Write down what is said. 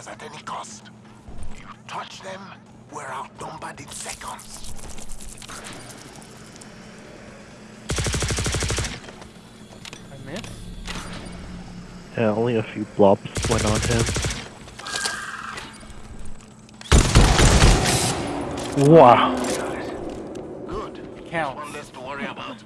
prisoners at any cost. You Touch them, we're outnumbered in seconds. I missed. Yeah, only a few blobs went on him. Wow. Good. Count. One less to worry about.